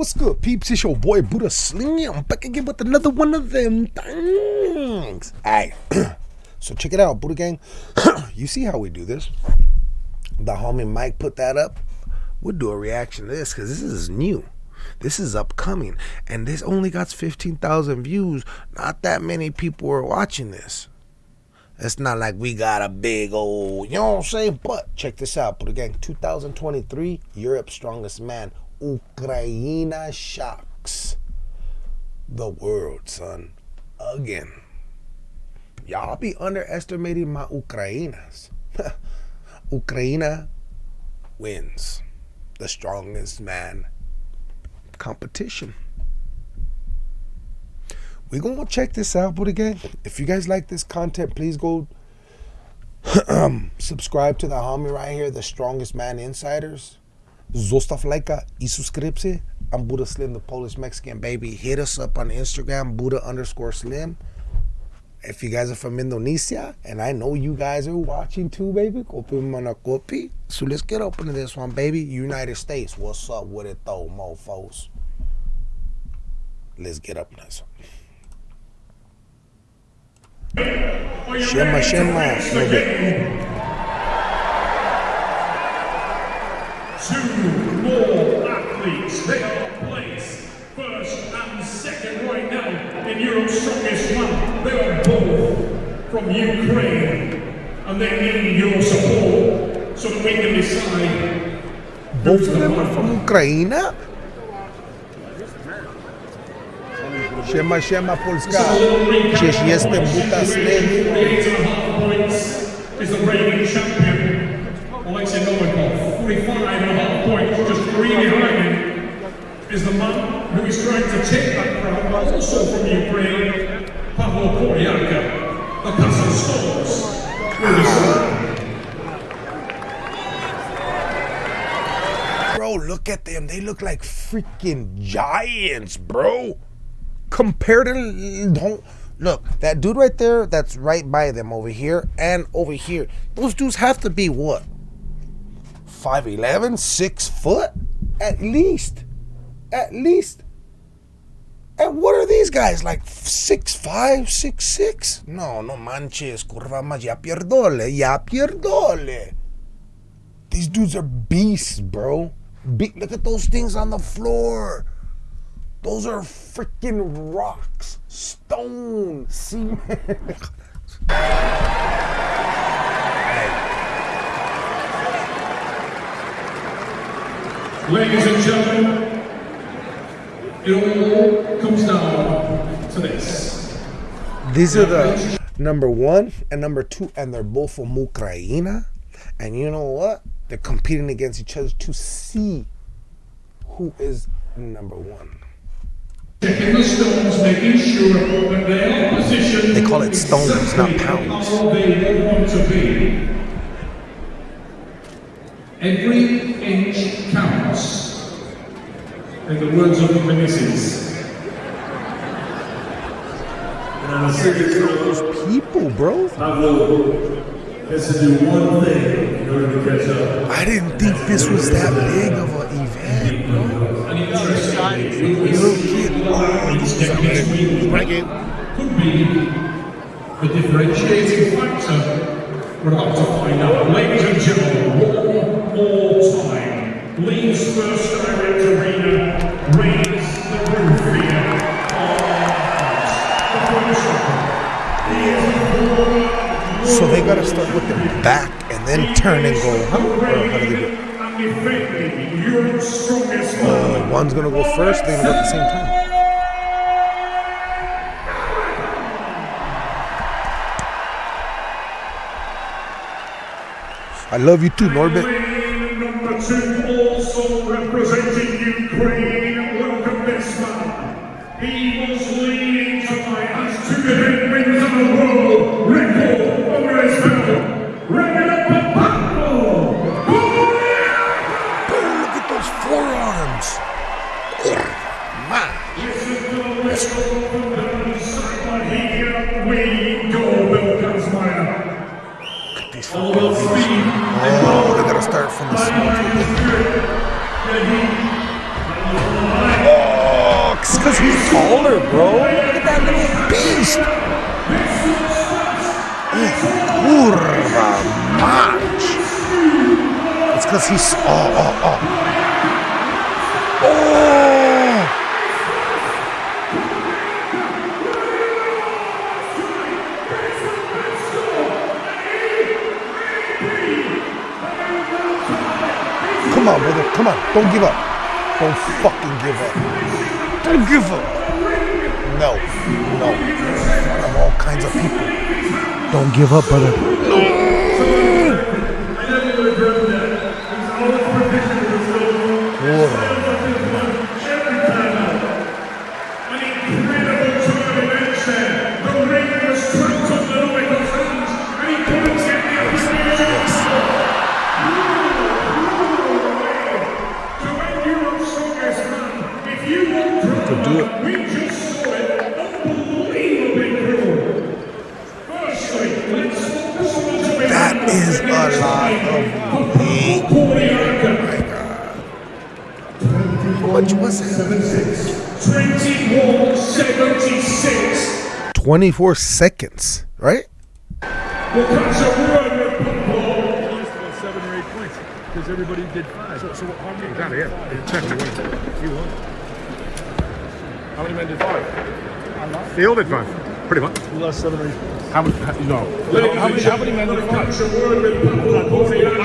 What's good, peeps? It's your boy Buddha Slim. I'm back again with another one of them things. Alright, so check it out, Buddha Gang. you see how we do this? The homie Mike put that up. We'll do a reaction to this because this is new. This is upcoming. And this only got 15,000 views. Not that many people are watching this. It's not like we got a big old, you know what I'm saying? But check this out, Buddha Gang. 2023, Europe's Strongest Man Ukraine shocks the world, son. Again. Y'all be underestimating my Ukrainas. Ukraine wins the strongest man competition. We're going to check this out, but again, if you guys like this content, please go um, subscribe to the homie right here, the strongest man insiders. Zostav lajka i subscribe. I'm Buddha Slim, the Polish Mexican baby. Hit us up on Instagram, Buddha underscore Slim. If you guys are from Indonesia, and I know you guys are watching too, baby, kopi mana kopi. So let's get up into this one, baby. United States, what's up with it though, mofos? Let's get up in this one. Shema, shema, no bit. Two more athletes. They are placed first and second right now in Europe's strongest man. They are both from Ukraine, and they need your support so that we can decide. Both of them are from Ukraine. Siema, siema Polska. Przecież jestem Buddha Slim. Eight and a half points is the reigning champion, Alexei Novikov. 45 and a half points, just three behind him, is the man who is trying to take that crown, but also from Ukraine, Pavel Kordiyaka, the Castle Stones. Bro, look at them. They look like freaking giants, bro. Compared to don't look that dude right there. That's right by them over here and over here. Those dudes have to be what 5'11", 6 foot? At least. At least. And what are these guys? Like six five, six six? No, no manches, curva más, ya pierdole, ya pierdole. These dudes are beasts, bro. Be look at those things on the floor. Those are freaking rocks, stone, cement. Ladies and gentlemen, it all comes down to this. These are the number one and number two, and they're both from Ukraine. And you know what? They're competing against each other to see who is number one. Checking the stones, making sure they are positioned. They call it stones, not pounds. How they want to be. Every inch counts. In the words of the missus. And on a serious note, People, bro. Pavlo has to do one thing in order to catch up. I didn't think this was that big of an event, bro. Little kid. These techniques we could be the differentiating factor. We're about to find out. Ladies and gentlemen, one more time. Leeds first direct arena They gotta start with their back and then turn and go? Or how do they do it? Uh, one's gonna go first, they're gonna go at the same time. I love you too, Norbit. Speed Oh, they gotta start from the small. he It's because he's taller, bro. Look at that little beast. Kurva mać. It's because he's. Oh, oh, oh. Oh! Come on. Don't give up. Don't fucking give up. Don't give up. No. No. Of all kinds of people. Don't give up, brother. 24 seconds, right? Because everybody did five. So, so how many? Here. You won. How many men did five? Did five. Pretty much. You lost seven or eight points. How many? No. How many, how many men did five? I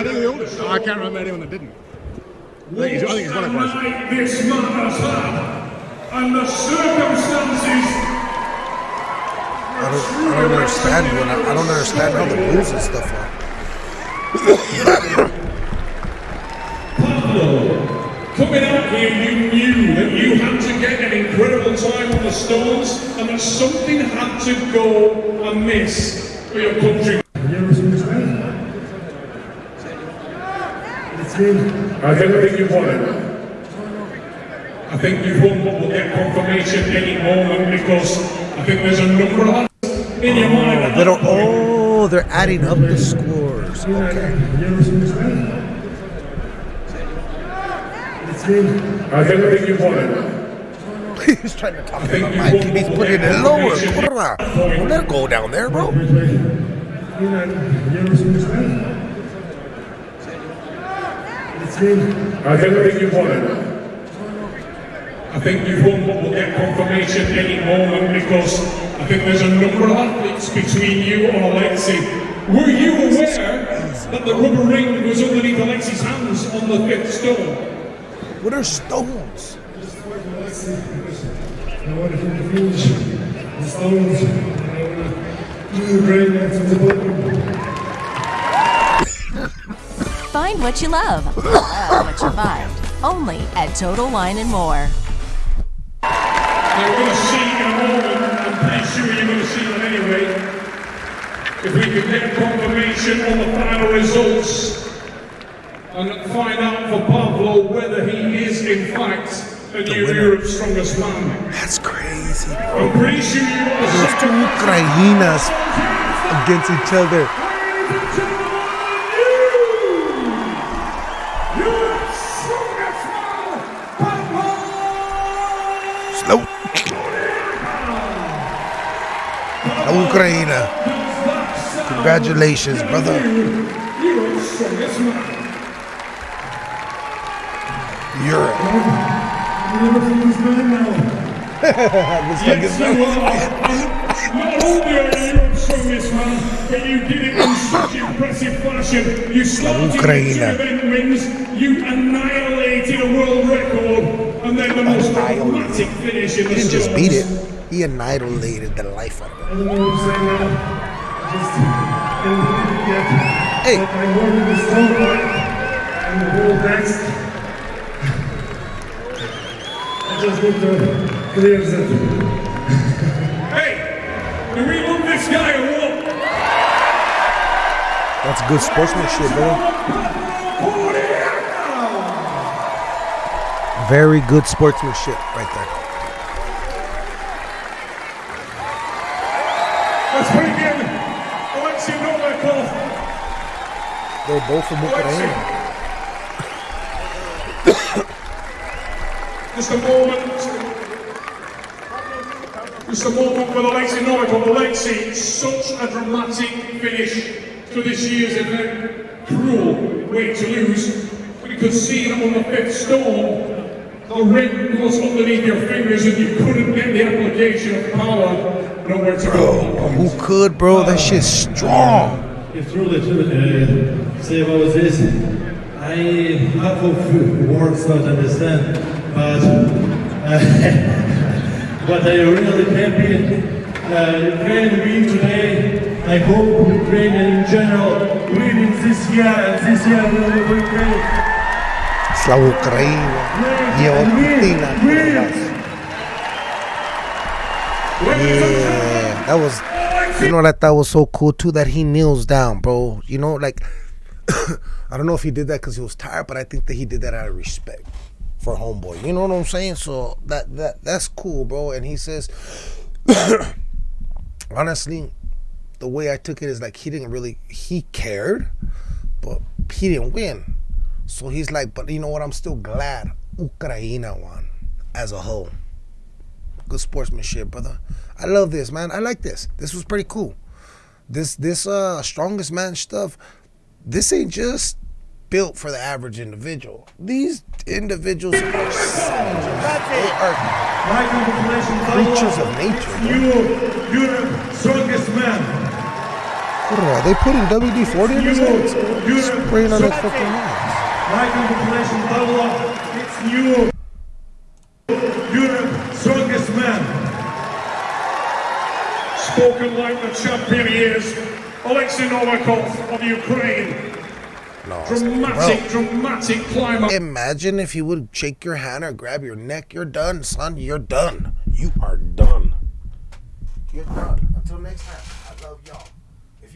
think all did. I can't remember anyone that didn't. I think he's, I think he's this had, and the circumstances. I don't, I don't understand when I, I don't understand how the rules and stuff are. Coming out here, you knew that you had to get an incredible time on the stones, and that something had to go amiss for your country. I think, I think you've won it. I think you've won, but we'll get confirmation any moment because I think there's a number of that They don't. Oh, they're adding up the scores. Okay. I think, I think you've won it. He's trying to talk to the mic he's putting it lower. Don't let it go down there, bro. I think, I think you've won it. I think you won't but we'll get confirmation any moment because I think there's a number of athletes between you and Alexi. Were you aware that the rubber ring was underneath Alexi's hands on the fifth stone? What are stones? I want to finish the stones. I want to do the brain that's in the bottom. Find what you love. Love what you find. Only at Total Wine and More. Now we're going to see in a moment, I'm pretty sure you're going to see them anyway, if we can get confirmation on the final results and find out for Pavlo whether he is in fact a new winner. Europe's strongest man. That's crazy. I'm pretty sure you want Those two Ukrainas against each other. Slow. Ukraina. Congratulations, brother. Europe's strongest man. Europe. Looks like it's Not only are you Europe's strongest man, but you did it in such impressive fashion. You started with two Ukraine. event wins, you annihilated a world record, and then the most dramatic finish in the He didn't just beat it. He annihilated the life out of it. I don't know what I'm saying now. Just can't yet. Hey. I work with the stone and the whole next. I just need to clear that. Hey, do we want this guy or what? That's good sportsmanship, bro. Very good sportsmanship right there. Let's bring in Alexei Novikov. They're both from Ukraine. Just a moment. It's the moment with Alexei Novikov. Alexei, such a dramatic finish to this year's event. Cruel way to lose. You could see that on the fifth stone, the ring was underneath your fingers and you couldn't get the application of power. Nowhere to go. Who could, bro? That shit's strong. If truly to uh, say what was this, I half of words not understand, but uh, but I really happy. Uh, Ukraine win today. I hope Ukraine in general win this year, and this year we will Ukraine. La Ucrania. Lleva Yeah, that was. You know that that was so cool too that he kneels down, bro. You know, like I don't know if he did that because he was tired, but I think that he did that out of respect for homeboy. You know what I'm saying? So that that that's cool, bro. And he says, honestly, the way I took it is like he didn't really he cared, but he didn't win. So he's like, but you know what? I'm still glad Ukraine won as a whole. Good sportsmanship, brother. I love this, man. I like this. This was pretty cool. This this uh strongest man stuff. This ain't just built for the average individual. These individuals are savages. They are creatures of nature. You, you're the strongest man. What are they? Putting WD forty in his hands. Spraying on his fucking hands. My congratulations, Pavlo. It's you. You're the strongest man. Spoken like the champion he is, Alexei Novikov of Ukraine. It's- Dramatic, dramatic climber. Imagine if he would shake your hand or grab your neck. You're done, son. You're done. You are done. You're done. Until next time, I love y'all.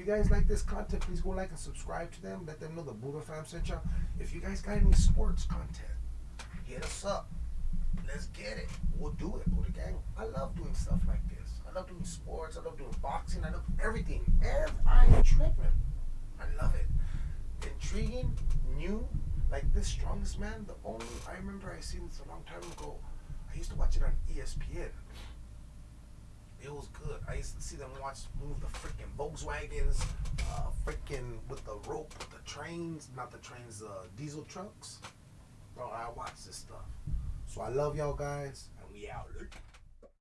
Guys like this content, please go like and subscribe to them. Let them know the Buddha fam sent y'all. If you guys got any sports content, hit us up. Let's get it. We'll do it, Buddha gang. I love doing stuff like this. I love doing sports. I love doing boxing. I love everything. Ev, I'm tripping. I love it intriguing, new, like this strongest man. The only I remember I seen this a long time ago. I used to watch it on ESPN. It was good. I used to see them watch move the freaking Volkswagens, uh, freaking with the rope, with the trains, not the trains, uh, diesel trucks. Bro, I watch this stuff. So I love y'all guys, and we out.